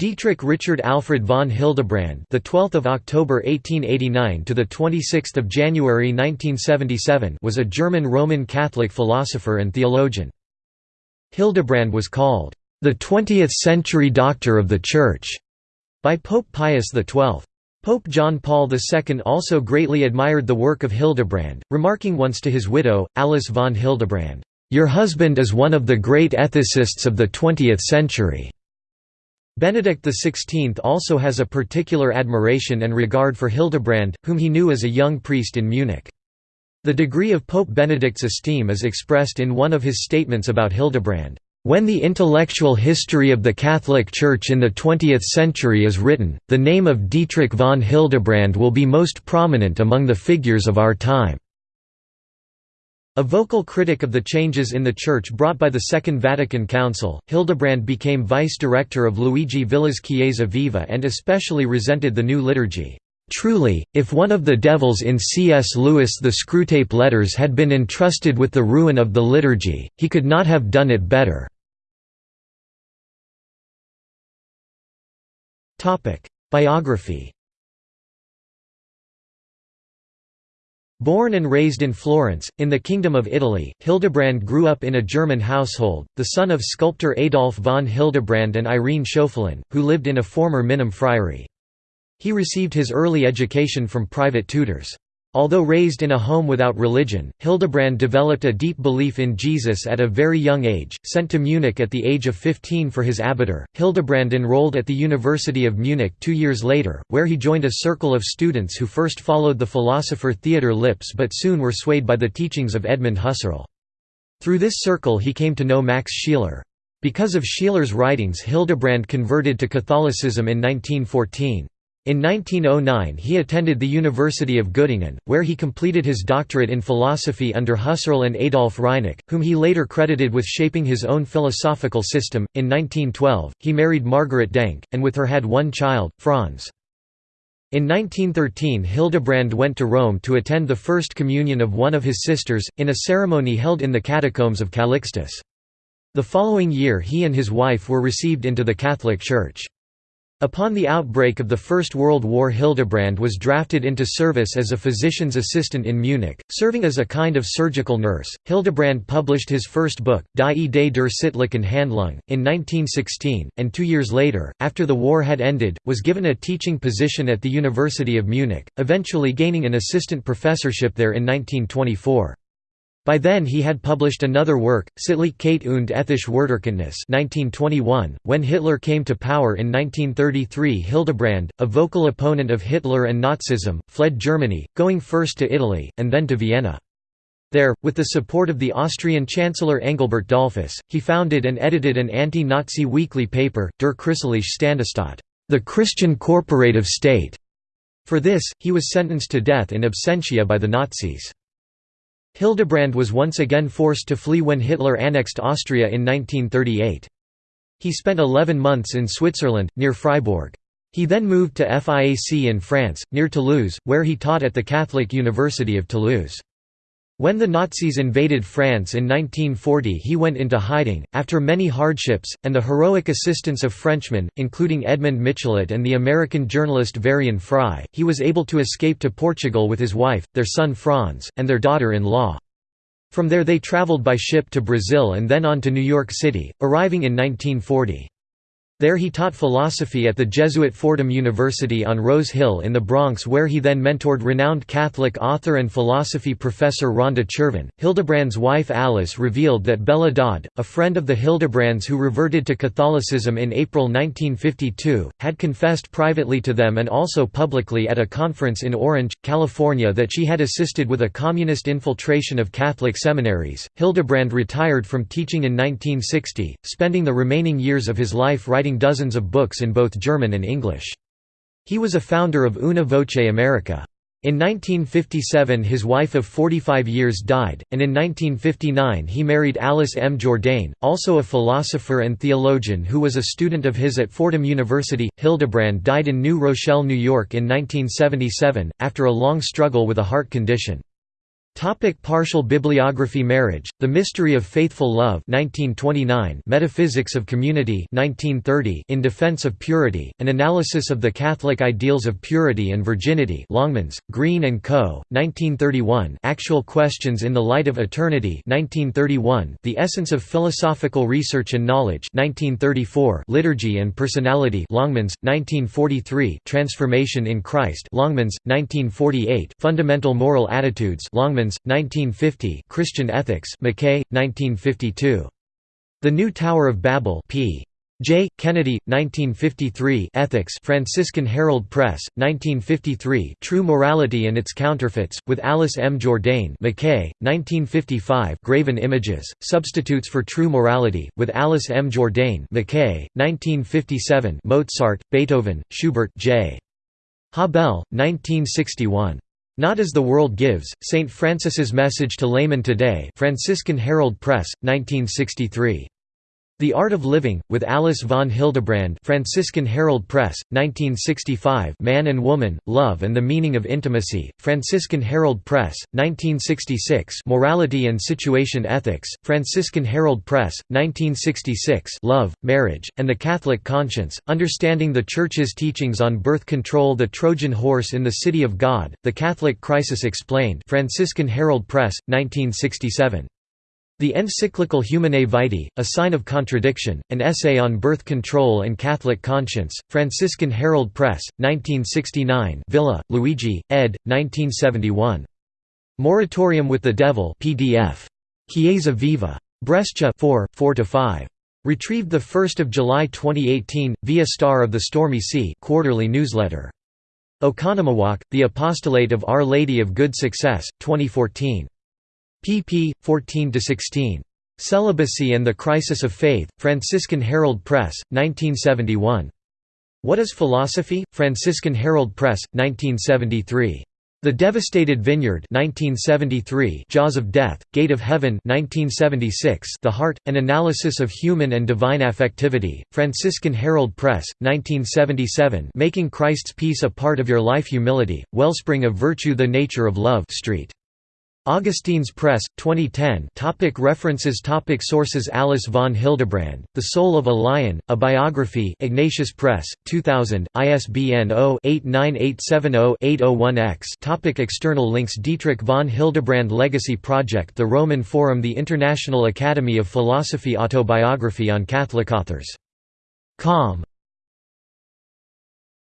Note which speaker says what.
Speaker 1: Dietrich Richard Alfred von Hildebrand, the 12th of October 1889 to the 26th of January 1977, was a German Roman Catholic philosopher and theologian. Hildebrand was called the 20th-century doctor of the Church by Pope Pius XII. Pope John Paul II also greatly admired the work of Hildebrand, remarking once to his widow, Alice von Hildebrand, "Your husband is one of the great ethicists of the 20th century." Benedict XVI also has a particular admiration and regard for Hildebrand, whom he knew as a young priest in Munich. The degree of Pope Benedict's esteem is expressed in one of his statements about Hildebrand. When the intellectual history of the Catholic Church in the 20th century is written, the name of Dietrich von Hildebrand will be most prominent among the figures of our time. A vocal critic of the changes in the Church brought by the Second Vatican Council, Hildebrand became vice-director of Luigi Villa's Chiesa Viva and especially resented the new liturgy. Truly, if one of the devils in C.S. Lewis the Screwtape Letters had been entrusted with the ruin of the liturgy, he could not have done it better. Biography Born and raised in Florence, in the Kingdom of Italy, Hildebrand grew up in a German household, the son of sculptor Adolf von Hildebrand and Irene Schäuffelen, who lived in a former Minim friary. He received his early education from private tutors. Although raised in a home without religion, Hildebrand developed a deep belief in Jesus at a very young age. Sent to Munich at the age of 15 for his abitur, Hildebrand enrolled at the University of Munich two years later, where he joined a circle of students who first followed the philosopher Theodor Lipps but soon were swayed by the teachings of Edmund Husserl. Through this circle he came to know Max Scheler. Because of Scheler's writings Hildebrand converted to Catholicism in 1914. In 1909 he attended the University of Göttingen, where he completed his doctorate in philosophy under Husserl and Adolf Reinach, whom he later credited with shaping his own philosophical system. In 1912, he married Margaret Denck, and with her had one child, Franz. In 1913 Hildebrand went to Rome to attend the First Communion of one of his sisters, in a ceremony held in the catacombs of Calixtus. The following year he and his wife were received into the Catholic Church. Upon the outbreak of the First World War Hildebrand was drafted into service as a physician's assistant in Munich, serving as a kind of surgical nurse. Hildebrand published his first book, Die Idee der sittlichen Handlung, in 1916, and two years later, after the war had ended, was given a teaching position at the University of Munich, eventually gaining an assistant professorship there in 1924. By then he had published another work, Sittlichkeit und ethische Werterkenntnis 1921. .When Hitler came to power in 1933 Hildebrand, a vocal opponent of Hitler and Nazism, fled Germany, going first to Italy, and then to Vienna. There, with the support of the Austrian Chancellor Engelbert Dollfuss, he founded and edited an anti-Nazi weekly paper, Der Christliche Standesstaat, the Christian Corporative State. For this, he was sentenced to death in absentia by the Nazis. Hildebrand was once again forced to flee when Hitler annexed Austria in 1938. He spent 11 months in Switzerland, near Fribourg. He then moved to FIAC in France, near Toulouse, where he taught at the Catholic University of Toulouse. When the Nazis invaded France in 1940 he went into hiding, after many hardships, and the heroic assistance of Frenchmen, including Edmond Michelet and the American journalist Varian Fry, he was able to escape to Portugal with his wife, their son Franz, and their daughter-in-law. From there they traveled by ship to Brazil and then on to New York City, arriving in 1940. There he taught philosophy at the Jesuit Fordham University on Rose Hill in the Bronx where he then mentored renowned Catholic author and philosophy professor Ronda Chervin. Hildebrand's wife Alice revealed that Bella Dodd, a friend of the Hildebrands who reverted to Catholicism in April 1952, had confessed privately to them and also publicly at a conference in Orange, California that she had assisted with a communist infiltration of Catholic seminaries. Hildebrand retired from teaching in 1960, spending the remaining years of his life writing dozens of books in both German and English. He was a founder of Una Voce America. In 1957 his wife of 45 years died, and in 1959 he married Alice M. Jourdain, also a philosopher and theologian who was a student of his at Fordham University. Hildebrand died in New Rochelle, New York in 1977, after a long struggle with a heart condition. Topic partial bibliography Marriage, The Mystery of Faithful Love 1929 Metaphysics of Community 1930 In Defense of Purity, An Analysis of the Catholic Ideals of Purity and Virginity Longmans, Green & Co., 1931 Actual Questions in the Light of Eternity 1931 The Essence of Philosophical Research and Knowledge 1934 Liturgy and Personality Longmans, 1943 Transformation in Christ Longmans, 1948 Fundamental Moral Attitudes Longmans 1950 Christian Ethics McKay, 1952. The New Tower of Babel p. J. Kennedy, 1953 Ethics Franciscan Herald Press, 1953 True Morality and Its Counterfeits, with Alice M. Jourdain McKay, 1955 Graven Images, Substitutes for True Morality, with Alice M. Jourdain McKay, 1957 Mozart, Beethoven, Schubert J. Habbel, 1961. Not as the World Gives, St. Francis's Message to Laymen Today Franciscan Herald Press, 1963. The Art of Living, with Alice von Hildebrand Franciscan Herald Press, 1965 Man and Woman, Love and the Meaning of Intimacy, Franciscan Herald Press, 1966 Morality and Situation Ethics, Franciscan Herald Press, 1966 Love, Marriage, and the Catholic Conscience, Understanding the Church's Teachings on Birth Control The Trojan Horse in the City of God, The Catholic Crisis Explained Franciscan Herald Press, 1967. The encyclical Humanae Vitae, A Sign of Contradiction, an essay on birth control and Catholic conscience, Franciscan Herald Press, 1969 Villa, Luigi, ed. 1971. Moratorium with the Devil PDF. Chiesa Viva. Brescia 4, 4–5. Retrieved 1 July 2018, via Star of the Stormy Sea quarterly newsletter. Oconomowoc, The Apostolate of Our Lady of Good Success, 2014 pp. 14–16. Celibacy and the Crisis of Faith, Franciscan Herald Press, 1971. What is Philosophy? Franciscan Herald Press, 1973. The Devastated Vineyard 1973 Jaws of Death, Gate of Heaven 1976 The Heart, An Analysis of Human and Divine Affectivity, Franciscan Herald Press, 1977 Making Christ's Peace a Part of Your Life Humility, Wellspring of Virtue The Nature of Love Street. Augustine's Press, 2010 topic References. Topic Sources. Alice von Hildebrand, The Soul of a Lion, A Biography. Ignatius Press, 2000, ISBN 0-89870-801-X topic External links. Dietrich von Hildebrand Legacy Project The Roman Forum The International Academy of Philosophy Autobiography on Catholic authors. Com